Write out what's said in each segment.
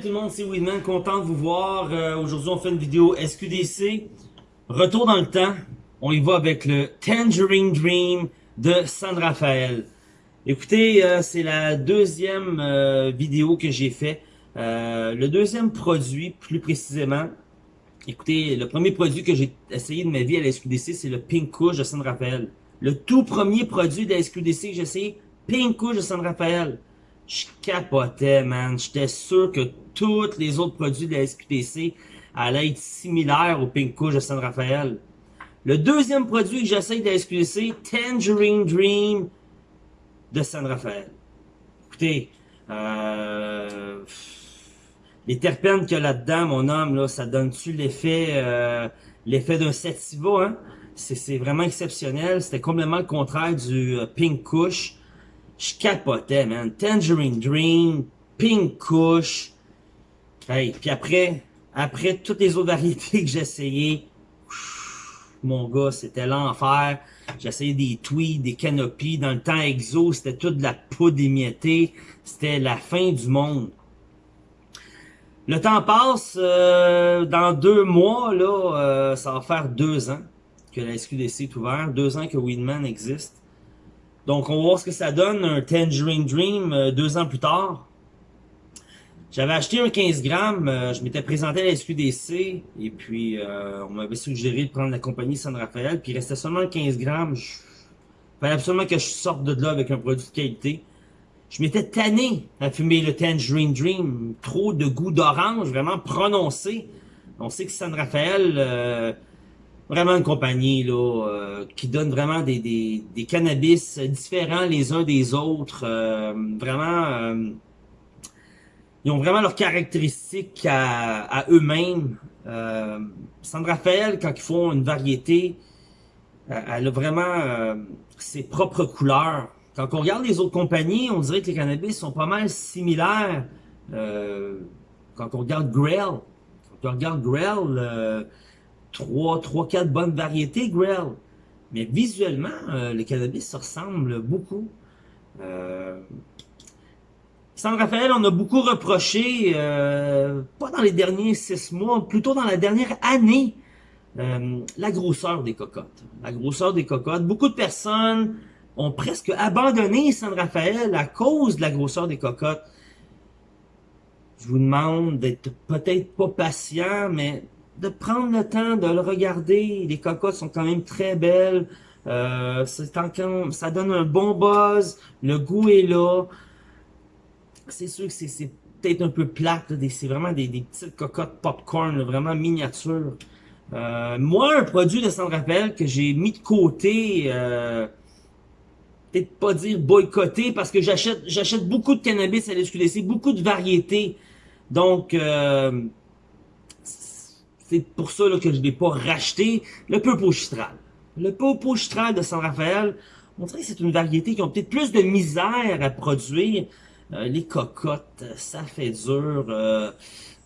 Tout le monde, c'est Weedman, content de vous voir. Euh, Aujourd'hui, on fait une vidéo SQDC. Retour dans le temps. On y va avec le Tangerine Dream de San Rafael. Écoutez, euh, c'est la deuxième euh, vidéo que j'ai fait. Le deuxième produit, plus précisément. Écoutez, le premier produit que j'ai essayé de ma vie à la SQDC, c'est le Pink Kush de San Rafael. Le tout premier produit de la SQDC que j'ai essayé, Pink Kush de San Rafael. Je capotais, man. J'étais sûr que tous les autres produits de la SQDC allaient être similaires au Pink Kush de San Rafael. Le deuxième produit que j'essaye de la SQDC, Tangerine Dream de San Rafael. Écoutez, euh, les terpènes qu'il y a là-dedans, mon homme, là, ça donne-tu l'effet euh, l'effet d'un sativa, hein? C'est vraiment exceptionnel. C'était complètement le contraire du euh, Pink Kush. Je capotais, man. Tangerine Dream, Pink Kush. Hey, puis après, après toutes les autres variétés que j'ai essayé, mon gars, c'était l'enfer. Essayé des tweeds, des canopies. Dans le temps exo, c'était toute la poudre émiettée. C'était la fin du monde. Le temps passe. Euh, dans deux mois, là, euh, ça va faire deux ans que la SQDC est ouverte. Deux ans que Weedman existe. Donc, on va voir ce que ça donne, un Tangerine Dream, euh, deux ans plus tard. J'avais acheté un 15 grammes, euh, je m'étais présenté à la SQDC, et puis euh, on m'avait suggéré de prendre la compagnie San Rafael, puis il restait seulement 15 grammes. Il fallait absolument que je sorte de là avec un produit de qualité. Je m'étais tanné à fumer le Tangerine Dream, trop de goût d'orange, vraiment prononcé. On sait que San Rafael, vraiment une compagnie là euh, qui donne vraiment des, des, des, cannabis différents les uns des autres. Euh, vraiment, euh, ils ont vraiment leurs caractéristiques à, à eux-mêmes. San Rafael, quand ils font une variété, elle a vraiment ses propres couleurs. Quand on regarde les autres compagnies, on dirait que les cannabis sont pas mal similaires. quand on regarde Grail, quand on regarde Grail, trois, trois, quatre bonnes variétés Grail. Mais visuellement, euh, le cannabis se ressemble beaucoup. Euh, San Raphaël, on a beaucoup reproché, euh, pas dans les derniers six mois, plutôt dans la dernière année, euh, la grosseur des cocottes. La grosseur des cocottes. Beaucoup de personnes ont presque abandonné San Raphaël à cause de la grosseur des cocottes. Je vous demande d'être peut-être pas patient, mais de prendre le temps de le regarder. Les cocottes sont quand même très belles. Euh, ça donne un bon buzz. Le goût est là. C'est sûr que c'est peut-être un peu plate. C'est vraiment des, petites cocottes popcorn, vraiment miniatures. Euh, moi, un produit de San Rappel que j'ai mis de côté, euh, peut-être pas dire boycotté, parce que j'achète j'achète beaucoup de cannabis à l'SQDC, beaucoup de variétés. Donc, euh, c'est pour ça que je n'ai pas racheté le Purple Chitral. Le Purple Chitral de San Rafael, on dirait que c'est une variété qui a peut-être plus de misère à produire. Euh, les cocottes, ça fait dur. Euh,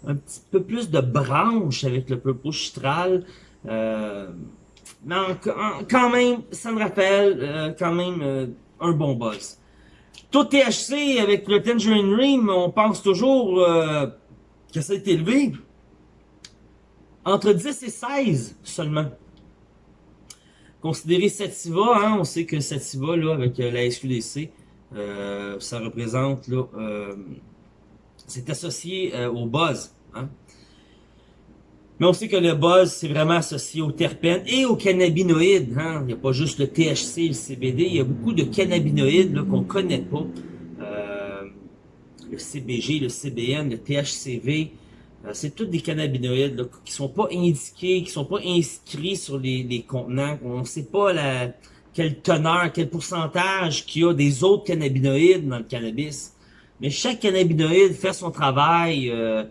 un petit peu plus de branches avec le Purple Chitral. Euh, mais quand même, San Rafael, quand même un bon buzz. Tout THC avec le Tangerine Dream, on pense toujours que ça a été élevé. Entre 10 et 16 seulement. Considérez Sativa, hein, on sait que Sativa, là, avec euh, la SQDC, euh, ça représente, là, euh, c'est associé au buzz. Hein. Mais on sait que le buzz, c'est vraiment associé aux terpènes et aux cannabinoïdes. Hein. Il n'y a pas juste le THC le CBD, il y a beaucoup de cannabinoïdes qu'on ne connaît pas. le CBG, le CBN, le THCV, euh, c'est tous des cannabinoïdes là, qui sont pas indiqués, qui sont pas inscrits sur les, les contenants. On ne sait pas la, quelle teneur, quel pourcentage qu'il y a des autres cannabinoïdes dans le cannabis. Mais chaque cannabinoïde fait son travail, euh,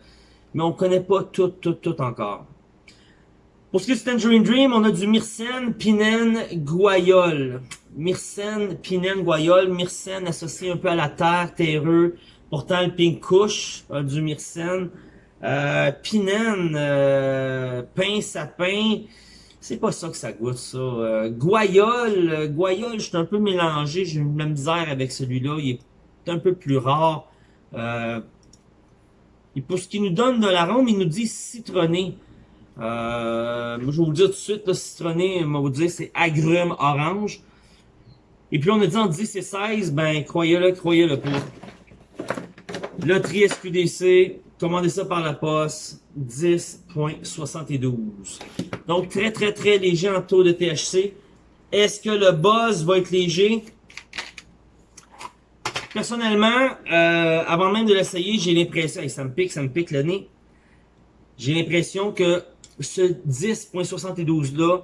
mais on connaît pas tout, tout, tout encore. Pour ce qui est du Tangerine Dream, on a du myrcène, pinène, guayol. Myrcène, pinène, guayol. Myrcène associé un peu à la terre, terreux. Pourtant, le pink du myrcène. Euh, pinène, euh, pain sapin, c'est pas ça que ça goûte, ça. Euh, Guayole, euh, je suis un peu mélangé, j'ai eu la misère avec celui-là, il est un peu plus rare. Euh, Et pour ce qui nous donne de l'arôme, il nous dit citronné. Euh, je vais vous le dire tout de suite, le citronné, on vous dire, c'est agrume orange. Et puis on a dit en 10 et 16, ben croyez-le, croyez-le pas. Loterie SQDC, commandez ça par la poste, 10.72. Donc très très très léger en taux de THC. Est-ce que le buzz va être léger? Personnellement, euh, avant même de l'essayer, j'ai l'impression, ça me pique, ça me pique le nez, j'ai l'impression que ce 10.72 là,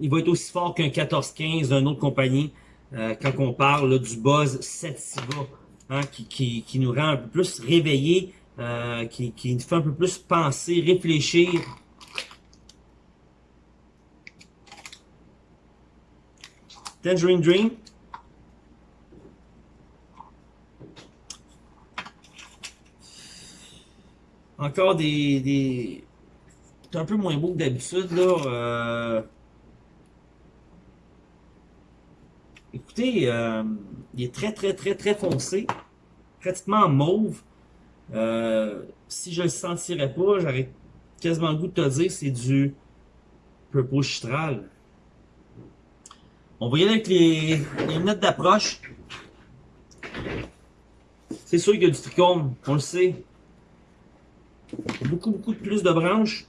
il va être aussi fort qu'un 14-15 d'une autre compagnie euh, quand on parle du buzz Sativa, hein, qui, qui, qui, nous rend un peu plus réveillés, euh, qui, qui nous fait un peu plus penser, réfléchir. Tangerine Dream, Encore des, des... C'est un peu moins beau que d'habitude, là. Euh... Écoutez, euh... il est très, très, très, très foncé. Pratiquement mauve. Euh... Si je le sentirais pas, j'aurais quasiment le goût de te dire c'est du Purple Chitral. On va y aller avec les, les notes d'approche. C'est sûr qu'il y a du trichome, on le sait. Beaucoup, beaucoup de plus de branches.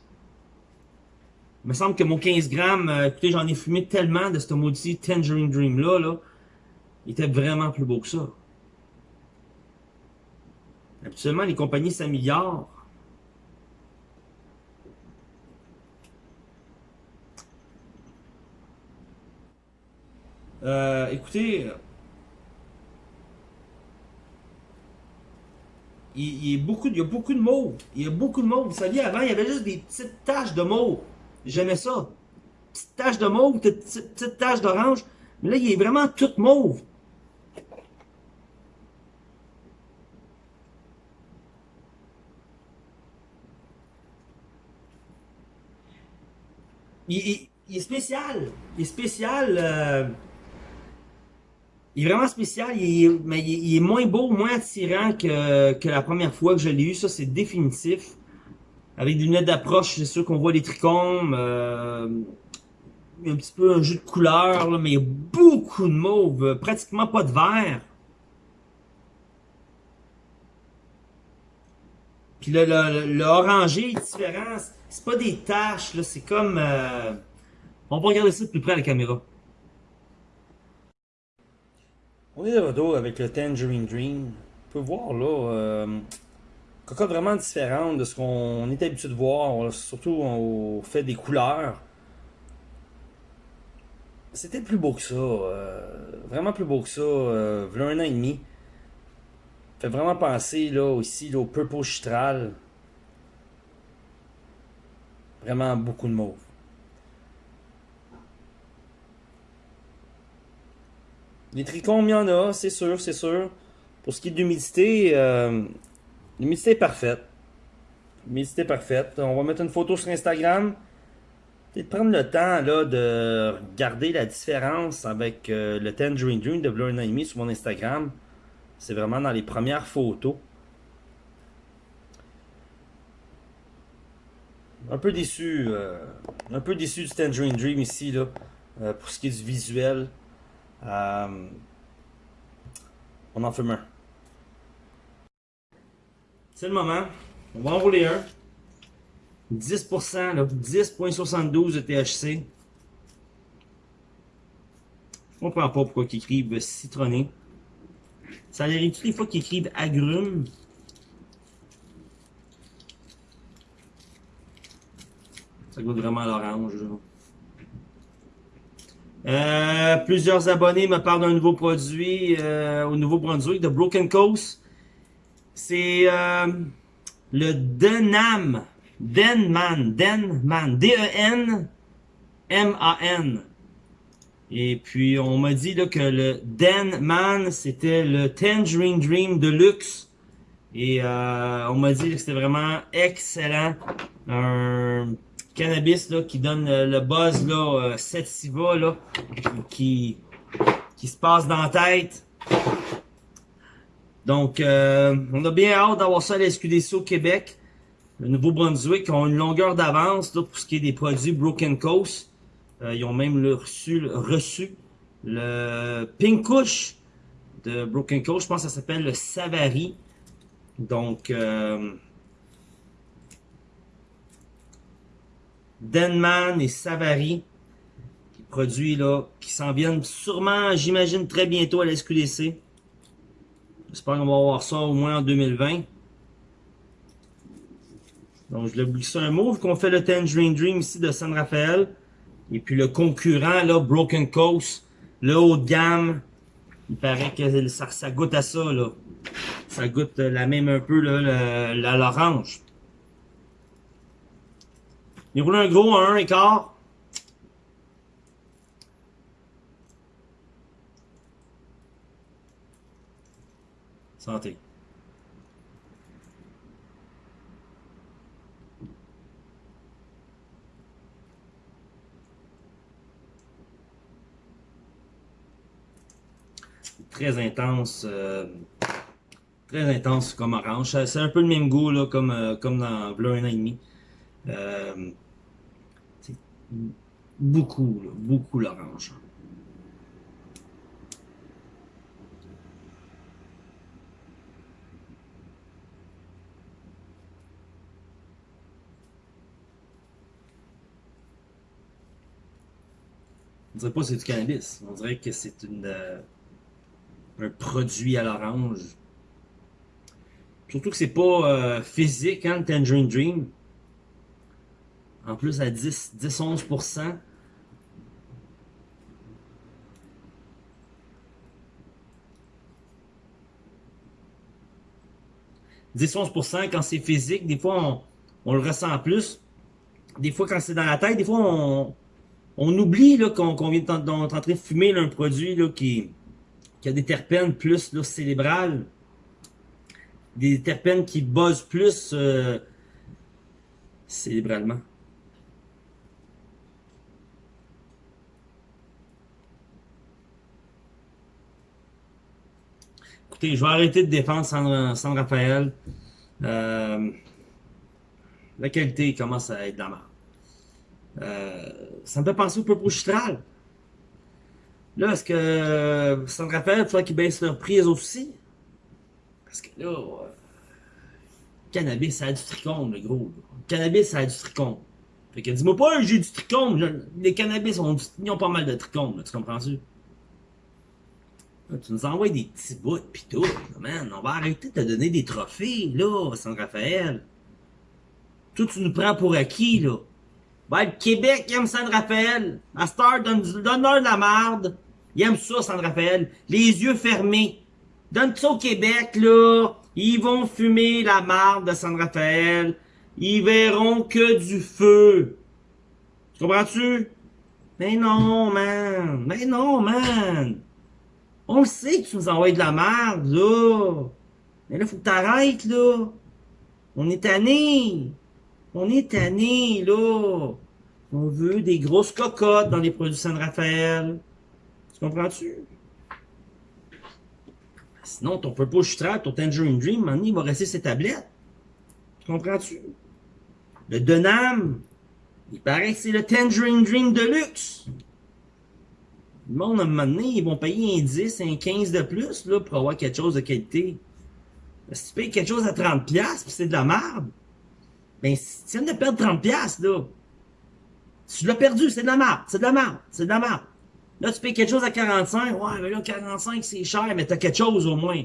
Il me semble que mon 15 grammes, euh, écoutez, j'en ai fumé tellement de ce maudit Tangerine Dream là, là. Il était vraiment plus beau que ça. Habituellement, les compagnies s'améliorent. Euh, écoutez, il, y a beaucoup, il y a beaucoup de mauve. Il y a beaucoup de mauve. Vous saviez, avant, il y avait juste des petites taches de mauve. J'aimais ça. Petites taches de mauve, petites, petites taches d'orange. Mais là, il est vraiment tout mauve. Il, est spécial. Il est spécial. Euh, il est vraiment spécial, il est, mais il est, moins beau, moins attirant que, que la première fois que je l'ai eu. Ça, c'est définitif. Avec des lunettes d'approche, c'est sûr qu'on voit les trichomes. Euh, un petit peu un jeu de couleur, mais il y a beaucoup de mauve, pratiquement pas de vert. Puis le, le, le, orangé est différent. C'est pas des taches, là, c'est comme... Euh... On va regarder ça de plus près à la caméra. On est de retour avec le Tangerine Dream. On peut voir là, euh, vraiment différente de ce qu'on est habitué de voir, surtout au fait des couleurs. C'était plus beau que ça, euh, vraiment plus beau que ça, euh, un an et demi. Fait vraiment penser là aussi au Purple Chitral. Vraiment beaucoup de mauve. Les trichomes, il y en a, c'est sûr, c'est sûr. Pour ce qui est d'humidité, euh, l'humidité est parfaite. L'humidité est parfaite. On va mettre une photo sur Instagram. Peut-être prendre le temps là, de regarder la différence avec euh, le Tangerine Dream de Blur Enemy sur mon Instagram. C'est vraiment dans les premières photos. Un peu déçu, euh, un peu déçu du Tangerine Dream ici là, pour ce qui est du visuel. Euh, on en fume un. C'est le moment. On va enrouler un. 10%, 10.72 de THC. Je comprends pas pourquoi ils écrivent citronné. Ça a l'air toutes les fois qu'ils écrivent agrumes. Ça goûte vraiment l'orange. Euh, plusieurs abonnés me parlent d'un nouveau produit euh, au Nouveau-Brunswick, de Broken Coast. C'est euh, le Denam. Denman. Denman. D-E-N-M-A-N. Et puis, on m'a dit là, que le Denman, c'était le Tangerine Dream Deluxe. Et on m'a dit que c'était vraiment excellent. Un cannabis là, qui donne euh, le buzz là, euh, là, qui, qui se passe dans la tête. Donc, euh, on a bien hâte d'avoir ça à la SQDC au Québec. Le Nouveau-Brunswick ont une longueur d'avance pour ce qui est des produits Broken Coast. Euh, ils ont même le reçu, reçu le Pinkush de Broken Coast. Je pense que ça s'appelle le Savary. Donc, euh, Denman et Savary, qui produits là, qui s'en viennent sûrement, j'imagine, très bientôt à la SQDC. J'espère qu'on va avoir ça au moins en 2020. Donc, je voulais ça un mot, vu qu'on fait le Tangerine Dream ici de San Rafael. Et puis le concurrent, là, Broken Coast, le haut de gamme, il paraît que ça, ça goûte à ça, là. Ça goûte la même un peu, là, l'orange. Il roule un gros à 1 écart. Santé. Très intense. Euh, très intense comme orange. C'est un peu le même goût là, comme, euh, comme dans Bleu un an et demi. Euh, beaucoup, beaucoup l'orange. On dirait pas que c'est du cannabis. On dirait que c'est une euh, un produit à l'orange. Surtout que c'est pas euh, physique, hein, le Tangerine Dream. En plus, à 10-11%. 10-11% quand c'est physique, des fois on, on, le ressent plus. Des fois quand c'est dans la tête, des fois on, on oublie qu'on vient de, en train de fumer un produit là, qui, qui a des terpènes plus là, cérébrales. Des terpènes qui buzzent plus euh, cérébralement. Écoutez, je vais arrêter de défendre San, Raphaël. Euh, la qualité commence à être de la. Euh, ça me fait penser au peu Chitral. Là, est-ce que San Raphaël, il faudrait qu'ils baissent leur prix aussi? Parce que là, euh, cannabis, ça a du tricône, le gros. Cannabis, ça a du tricône. Fait que dis-moi pas, j'ai du tricône. Les cannabis, ont, ils ont pas mal de tricône, tu comprends-tu? Tu nous envoies des petits bouts pis tout, man. On va arrêter de te donner des trophées, là, San Raphaël. Tout tu nous prends pour acquis, là. Ben, le Québec aime San Raphaël. À Star, donne-leur donne de la merde. Il aime ça, San Raphaël. Les yeux fermés. Donne ça au Québec, là. Ils vont fumer la marde de San Raphaël. Ils verront que du feu. Tu comprends-tu? Mais non, man. Mais non, man. On le sait que tu nous envoies de la merde, là. Mais là, faut que t'arrêtes, là. On est tanné. On est tanné, là. On veut des grosses cocottes dans les produits San Raphaël. Tu comprends-tu? Sinon, ton Purple Strap, ton Tangerine Dream, man, il va rester ses tablettes. Tu comprends-tu? Le Denam, il paraît que c'est le Tangerine Dream de luxe. Le monde, à un moment donné, ils vont payer un 10, un 15 de plus là, pour avoir quelque chose de qualité. Si tu payes quelque chose à 30$, puis c'est de la merde, ben, si tu viens de perdre 30$, là, tu l'as perdu, c'est de la merde, c'est de la merde, c'est de la merde. Là, tu payes quelque chose à 45, ouais, mais là, 45, c'est cher, mais t'as quelque chose au moins.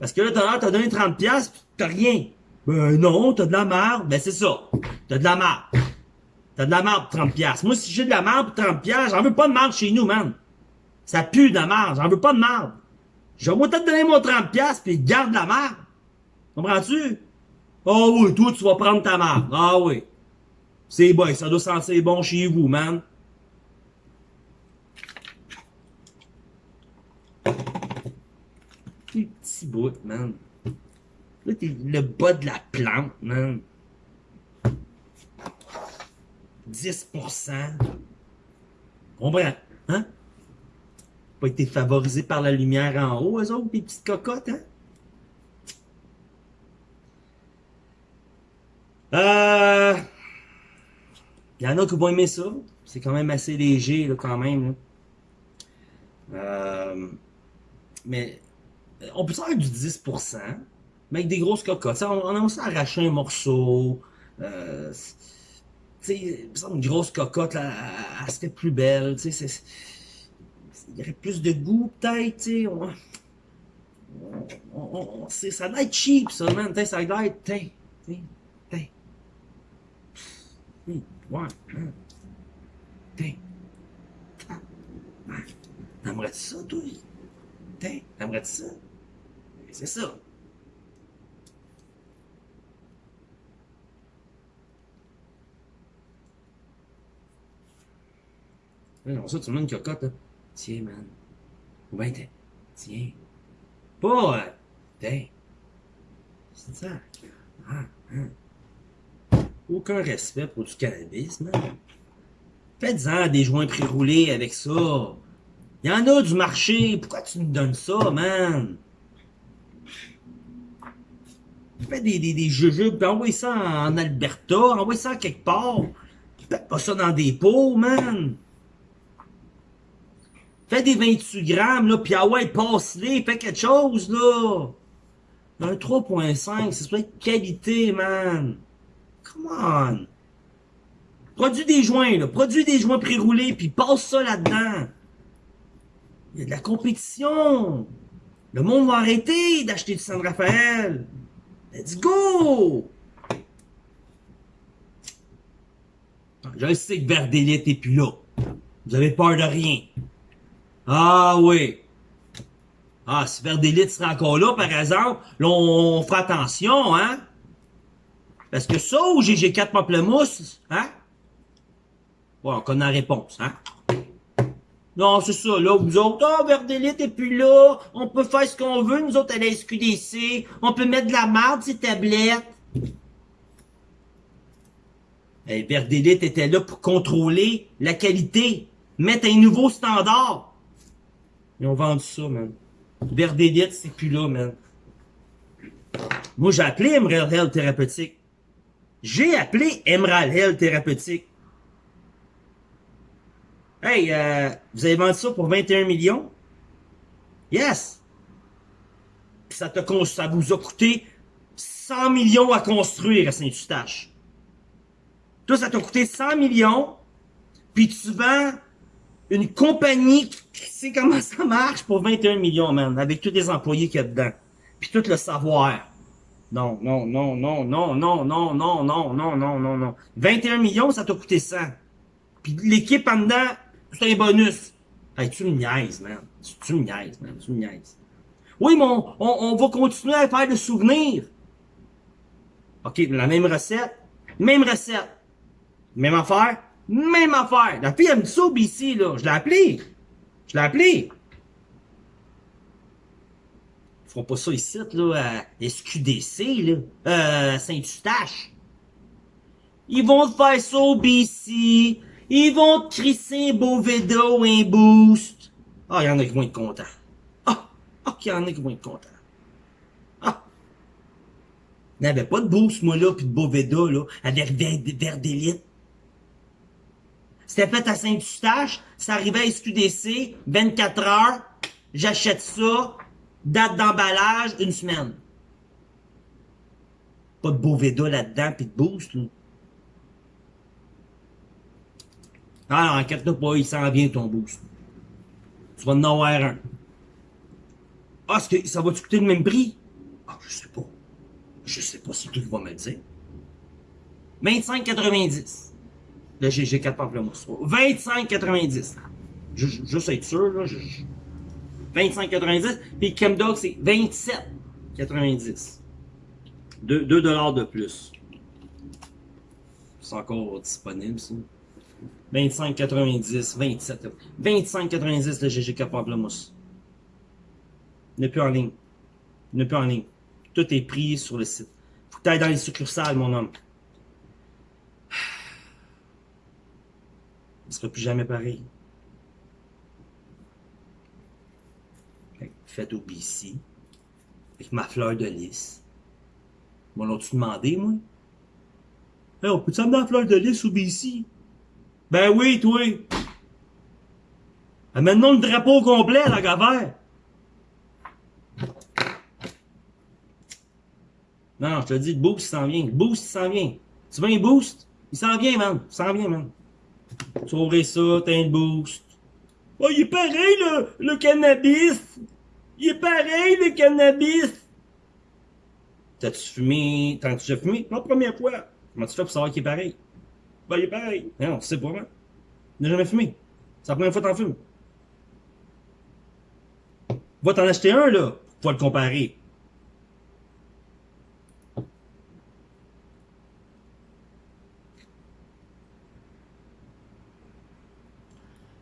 Parce que là, t'as t'as donné 30$, pis t'as rien. Ben non, t'as de la merde, ben c'est ça. T'as de la merde. T'as de la merde pour 30$. Moi, si j'ai de la merde pour 30$, j'en veux pas de merde chez nous, man. Ça pue de la merde. J'en veux pas de merde. Je vais te donner mon 30$ puis garde la merde. Comprends-tu? oh oui, toi, tu vas prendre ta merde. Ah oui. C'est bon, ça doit sentir bon chez vous, man. bout, man. T'es le bas de la plante, man. 10%. Comprends? Hein? Pas été favorisé par la lumière en haut, eux autres, des petites cocottes, hein? Euh... Il y en a qui vont aimer ça. C'est quand même assez léger, là, quand même. Euh... Mais on peut faire du 10%, mais avec des grosses cocottes. on, on a aussi arraché un morceau. Euh, une grosse cocotte, là, elle, serait plus belle. Il y aurait plus de goût, peut-être. Sais, on, on, ça doit être cheap, ça, man. Ça doit être. T'sais, t'sais, t'sais. Ouais. T'sais. T'aimerais-tu ça, toi? T'aimerais-tu ça? C'est ça. Non, ça, tu une cocotte. Tiens, man. Ou bien, tiens. Pas, euh, tiens. C'est ça. Ah, hein. Aucun respect pour du cannabis, man. Faites-en des joints pré-roulés avec ça. Il y en a du marché. Pourquoi tu me donnes ça, man? Fais des, des, des jujubes, envoie ça en Alberta, envoie ça quelque part. Fais pas ça dans des pots, man. Fais des 28 grammes, là, pis ah ouais, passe-les, fais quelque chose, là. Un 3.5, c'est de qualité, man. Come on. Produis des joints, là. Produis des joints pré-roulés, puis passe ça là-dedans. Il y a de la compétition. Le monde va arrêter d'acheter du San Rafael. Let's go! Je sais que Verdélite est plus là. Vous avez peur de rien. Ah oui. Ah, si Verdélite sera encore là, par exemple, là, on fera attention, hein? Parce que ça ou GG4 Pamplemousse, hein? Bon, on connaît la réponse, hein? Non, c'est ça, là, vous autres, ah, oh, Verdélite est plus là, on peut faire ce qu'on veut, nous autres, à la SQDC, on peut mettre de la marde, ces tablettes. Hey, Verdélite était là pour contrôler la qualité, mettre un nouveau standard. Ils ont vendu ça, man. Verdélite, c'est plus là, man. Moi, j'ai appelé Emerald Health Thérapeutique. J'ai appelé Emerald Health Thérapeutique. Hey, euh, vous avez vendu ça pour 21 millions? Yes! ça, te, ça vous a coûté 100 millions à construire à Saint-Eustache. Toi, ça t'a coûté 100 millions, puis tu vends une compagnie qui sait comment ça marche pour 21 millions, man, avec tous les employés qu'il y a dedans. Puis tout le savoir. Non, non, non, non, non, non, non, non, non, non, non, non, non. 21 millions, ça t'a coûté 100. Puis l'équipe en dedans, c'est un bonus. Hey, tu me niaises, man. Tu, me niaises, man. Tu me niaises. Oui, mais on, on, va continuer à faire le souvenir. OK, la même recette. Même recette. Même affaire. Même affaire. La fille, elle me dit ça au BC, là. Je l'ai appelé. Je l'ai appelé. Ils feront pas ça ici, là, à SQDC, là. Euh, Saint-Eustache. Ils vont faire ça au BC. Ils vont te crisser un beau ou un boost. Ah, il y en a qui vont être contents. Ah, ah, il y en a qui vont être contents. Ah. Il n'y avait pas de boost, moi, là, pis de Boveda, là, avec verre d'élite. C'était fait à Saint-Eustache, ça arrivait à SQDC, 24 heures, j'achète ça, date d'emballage, une semaine. Pas de Boveda là-dedans, pis de boost, là. Ah, inquiète-toi pas, il s'en vient ton boost. Tu vas en avoir un. Ah, que ça va te coûter le même prix? Ah, je sais pas. Je sais pas si tu vas me le dire. 25,90. Le GG4 Pamplemousse. 25,90. Juste être sûr, là. 25,90. Puis Chemdog, c'est 27,90. 2, 2 de plus. C'est encore disponible, ça. 25,90, 27. 25,90 le GGK Pamplemousse. N'est plus en ligne. N'est plus en ligne. Tout est pris sur le site. Faut que dans les succursales, mon homme. Ne sera plus jamais pareil. Faites au BC. Avec ma fleur de lys. Bon, l'as-tu demandé, moi? Hey, on peut-tu amener la fleur de lys au BC? Ben oui, toi. Amène-nous le drapeau complet, la gavère. Non, je te dis, le boost, il s'en vient. Boost, il s'en vient. Tu veux un boost? Il s'en vient, man. Il s'en vient, man. Ouvrir ça, t'as un boost. Oh, il est pareil, le, le cannabis. Il est pareil, le cannabis. T'as-tu fumé? T'as-tu déjà fumé? Non, première fois. Comment tu fais pour savoir qu'il est pareil? Ben, il est pareil. Non, sais pas. Il n'a jamais fumé. C'est la première fois que t'en fumes. Va t'en acheter un, là, pour le comparer.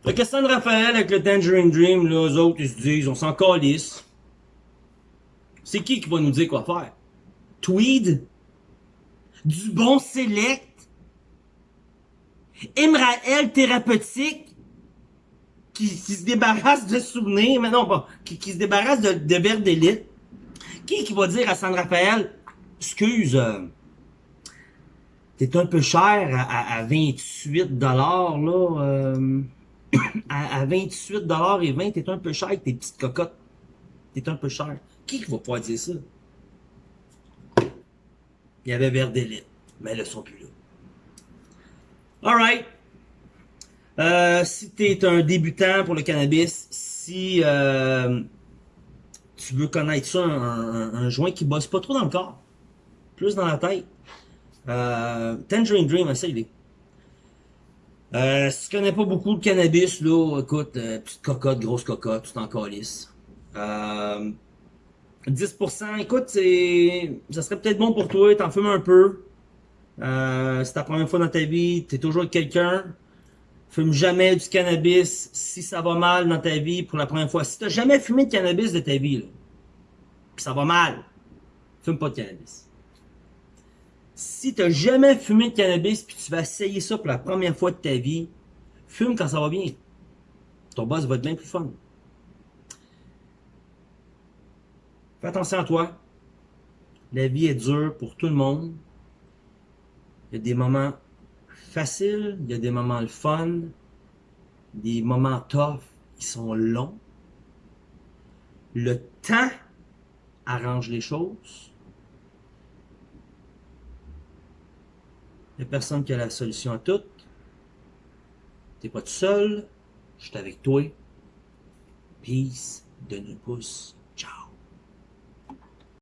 Fait que San Raphaël avec le Tangerine Dream, là, eux autres, ils se disent, on s'en calisse. C'est qui qui va nous dire quoi faire? Tweed? Du bon select? Imraël thérapeutique? Qui, qui se débarrasse de souvenirs, mais non, pas, qui, qui se débarrasse de, de verre d'élite? Qui qui va dire à San Raphaël, excuse, euh, t'es un peu cher à, à, 28 dollars, là, euh, à, à 28 dollars et 20, t'es un peu cher avec tes petites cocottes. T'es un peu cher. Qui va pouvoir dire ça? Il y avait Vert d'élite, mais elles ne sont plus là. Alright. Euh, si tu es un débutant pour le cannabis, si euh, tu veux connaître ça, un, joint qui bosse pas trop dans le corps, plus dans la tête, euh, Tangerine Dream, essaye-les. Si tu connais pas beaucoup le cannabis, là, écoute, petite cocotte, grosse cocotte, tout en calice. Euh, 10%, écoute, ça serait peut-être bon pour toi, t'en fumes un peu. Euh, c'est ta première fois dans ta vie, t'es toujours avec quelqu'un. Fume jamais du cannabis si ça va mal dans ta vie pour la première fois. Si t'as jamais fumé de cannabis de ta vie, là, pis ça va mal, fume pas de cannabis. Si t'as jamais fumé de cannabis puis tu vas essayer ça pour la première fois de ta vie, fume quand ça va bien. Ton boss va être bien plus fun. Fais attention à toi. La vie est dure pour tout le monde. Il y a des moments faciles, il y a des moments le fun, des moments tough, ils sont longs. Le temps arrange les choses. Il n'y a personne qui a la solution à tout. T'es pas tout seul, je suis avec toi. Peace, de nous pouce.